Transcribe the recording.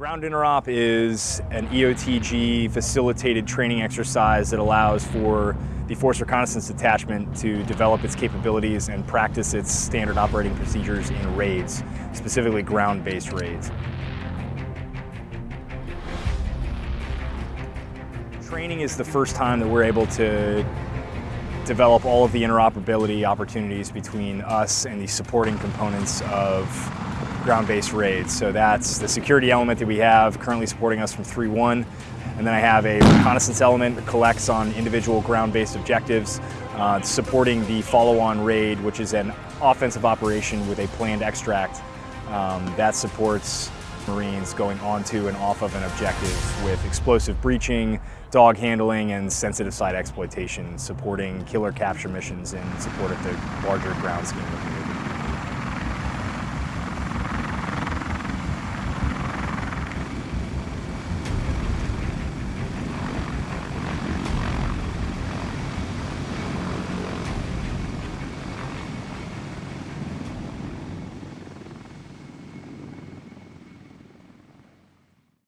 Ground interop is an EOTG facilitated training exercise that allows for the Force Reconnaissance Detachment to develop its capabilities and practice its standard operating procedures in raids, specifically ground-based raids. Training is the first time that we're able to develop all of the interoperability opportunities between us and the supporting components of ground-based raids. So that's the security element that we have currently supporting us from 3-1. And then I have a reconnaissance element that collects on individual ground-based objectives, uh, supporting the follow-on raid, which is an offensive operation with a planned extract um, that supports Marines going onto and off of an objective with explosive breaching, dog handling, and sensitive site exploitation, supporting killer capture missions in support of the larger ground scheme of